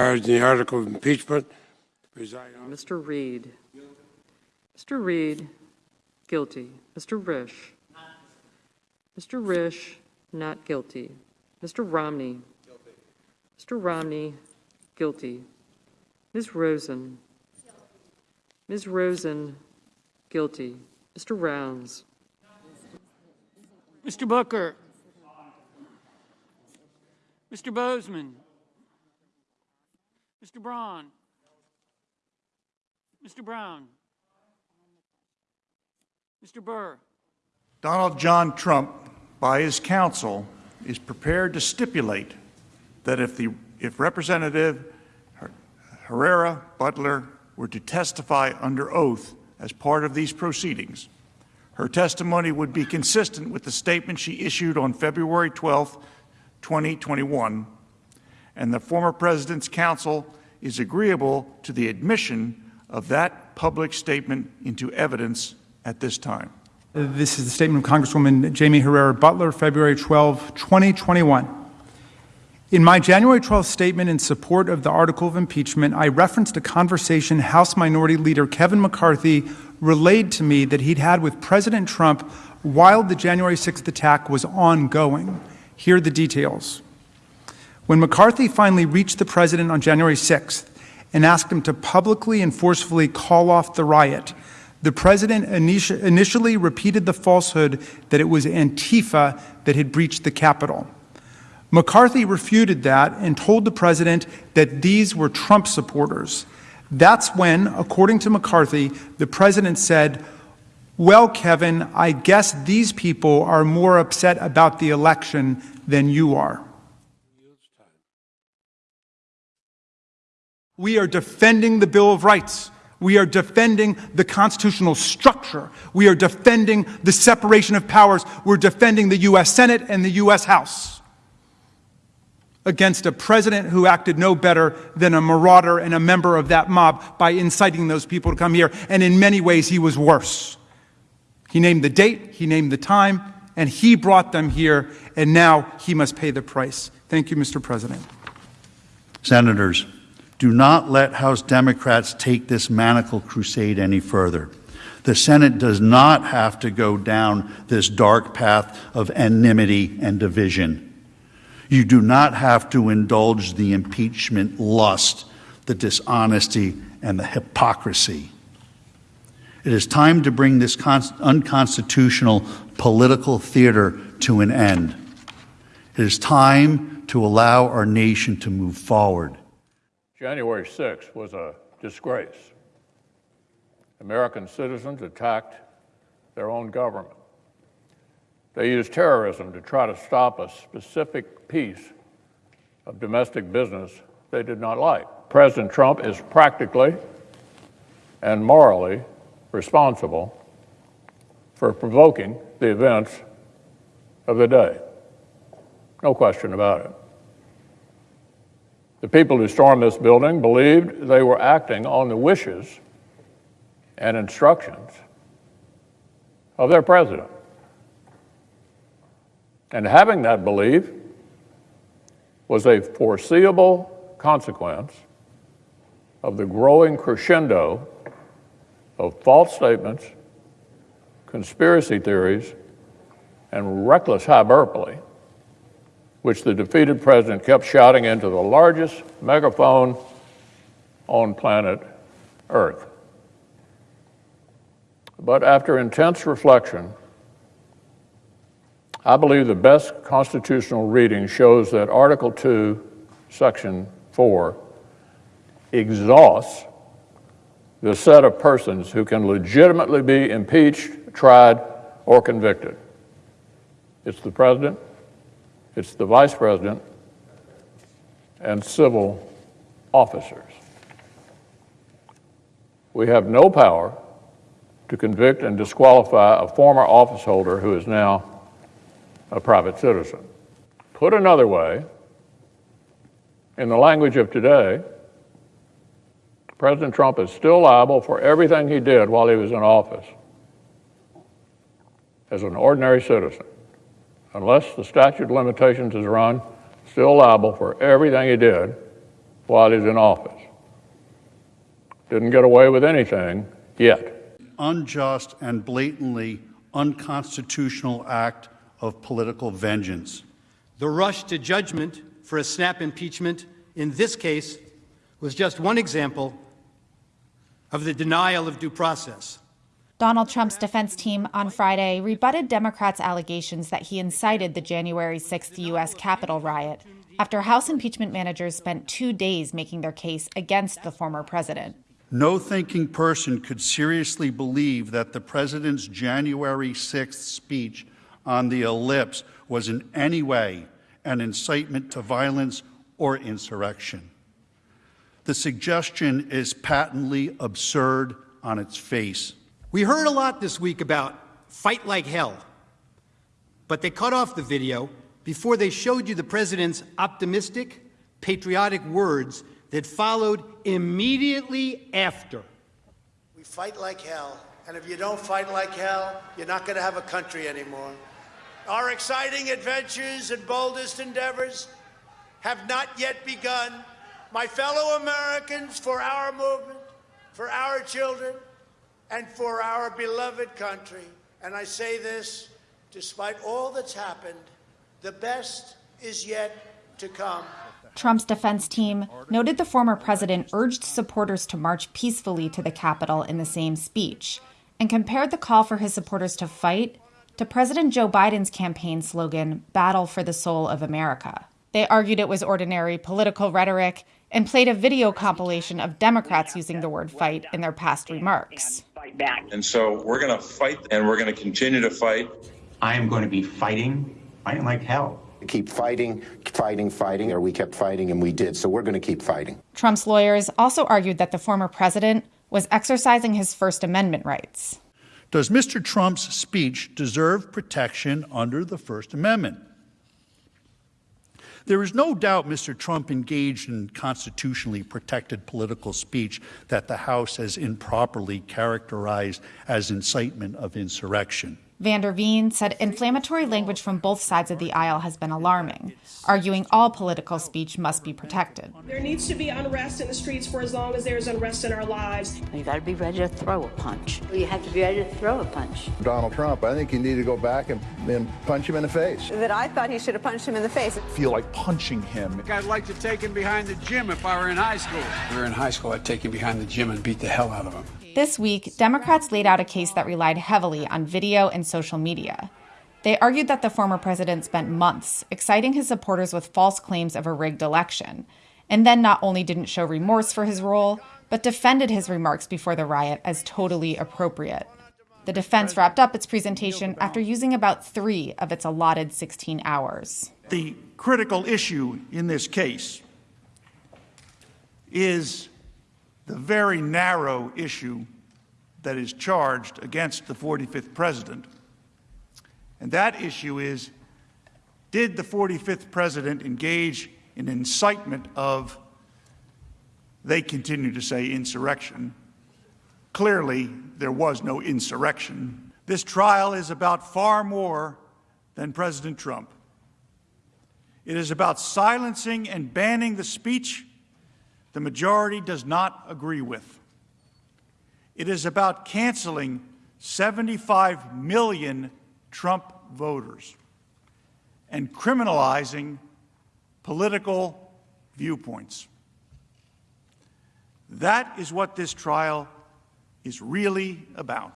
As the article of impeachment, Mr. Reed. Mr. Reed, guilty. Mr. Risch. Mr. Risch, not guilty. Mr. Romney. Mr. Romney, guilty. Ms. Rosen. Ms. Rosen, guilty. Mr. Rounds. Mr. Booker. Mr. Boozman. Mr. Braun. Mr. Brown. Mr. Burr. Donald John Trump, by his counsel, is prepared to stipulate that if, the, if Representative Herrera Beutler were to testify under oath as part of these proceedings, her testimony would be consistent with the statement she issued on February 12, 2021, and the former president's counsel is agreeable to the admission of that public statement into evidence at this time. This is the statement of Congresswoman Jaime Herrera Beutler, February 12, 2021. In my January 12th statement in support of the article of impeachment, I referenced a conversation House Minority Leader Kevin McCarthy relayed to me that he'd had with President Trump while the January 6th attack was ongoing. Here are the details. When McCarthy finally reached the president on January 6th and asked him to publicly and forcefully call off the riot, the president initially repeated the falsehood that it was Antifa that had breached the Capitol. McCarthy refuted that and told the president that these were Trump supporters. That's when, according to McCarthy, the president said, Well, Kevin, I guess these people are more upset about the election than you are. We are defending the Bill of Rights. We are defending the constitutional structure. We are defending the separation of powers. We're defending the U.S. Senate and the U.S. House against a president who acted no better than a marauder and a member of that mob by inciting those people to come here. And in many ways, he was worse. He named the date, he named the time, and he brought them here, and now he must pay the price. Thank you, Mr. President. Senators, do not let House Democrats take this manacle crusade any further. The Senate does not have to go down this dark path of enmity and division. You do not have to indulge the impeachment lust, the dishonesty, and the hypocrisy. It is time to bring this unconstitutional political theater to an end. It is time to allow our nation to move forward. January 6th was a disgrace. American citizens attacked their own government. They used terrorism to try to stop a specific piece of domestic business they did not like. President Trump is practically and morally responsible for provoking the events of the day. No question about it. The people who stormed this building believed they were acting on the wishes and instructions of their president. And having that belief was a foreseeable consequence of the growing crescendo of false statements, conspiracy theories, and reckless hyperbole which the defeated president kept shouting into the largest megaphone on planet Earth. But after intense reflection, I believe the best constitutional reading shows that Article 2, Section 4, exhausts the set of persons who can legitimately be impeached, tried, or convicted. It's the president, it's the vice president and civil officers. We have no power to convict and disqualify a former office holder who is now a private citizen. Put another way, in the language of today, President Trump is still liable for everything he did while he was in office as an ordinary citizen unless the statute of limitations is run, still liable for everything he did while he's in office. Didn't get away with anything yet. Unjust and blatantly unconstitutional act of political vengeance. The rush to judgment for a snap impeachment in this case was just one example of the denial of due process. Donald Trump's defense team on Friday rebutted Democrats' allegations that he incited the January 6th U.S. Capitol riot after House impeachment managers spent two days making their case against the former president. No thinking person could seriously believe that the president's January 6th speech on the ellipse was in any way an incitement to violence or insurrection. The suggestion is patently absurd on its face. We heard a lot this week about fight like hell, but they cut off the video before they showed you the president's optimistic, patriotic words that followed immediately after. We fight like hell, and if you don't fight like hell, you're not going to have a country anymore. Our exciting adventures and boldest endeavors have not yet begun. My fellow Americans, for our movement, for our children, and for our beloved country, and I say this despite all that's happened, the best is yet to come. Trump's defense team noted the former president urged supporters to march peacefully to the Capitol in the same speech and compared the call for his supporters to fight to President Joe Biden's campaign slogan, Battle for the Soul of America. They argued it was ordinary political rhetoric and played a video compilation of Democrats using the word fight in their past remarks. And so we're going to fight and we're going to continue to fight. I am going to be fighting, fighting like hell. Keep fighting, fighting, fighting, or we kept fighting and we did. So we're going to keep fighting. Trump's lawyers also argued that the former president was exercising his First Amendment rights. Does Mr. Trump's speech deserve protection under the First Amendment? There is no doubt Mr. Trump engaged in constitutionally protected political speech that the House has improperly characterized as incitement of insurrection. Vander Veen said inflammatory language from both sides of the aisle has been alarming, arguing all political speech must be protected. There needs to be unrest in the streets for as long as there's unrest in our lives. You got to be ready to throw a punch. You have to be ready to throw a punch. Donald Trump, I think you need to go back and, and punch him in the face. That I thought he should have punched him in the face. Feel like punching him. I'd like to take him behind the gym if I were in high school. If we were in high school, I'd take him behind the gym and beat the hell out of him. This week, Democrats laid out a case that relied heavily on video and social media. They argued that the former president spent months exciting his supporters with false claims of a rigged election, and then not only didn't show remorse for his role, but defended his remarks before the riot as totally appropriate. The defense wrapped up its presentation after using about three of its allotted 16 hours. The critical issue in this case is the very narrow issue that is charged against the 45th president. And that issue is did the 45th president engage in incitement of, they continue to say, insurrection? Clearly, there was no insurrection. This trial is about far more than President Trump. It is about silencing and banning the speech the majority does not agree with. It is about canceling 75 million Trump voters and criminalizing political viewpoints. That is what this trial is really about.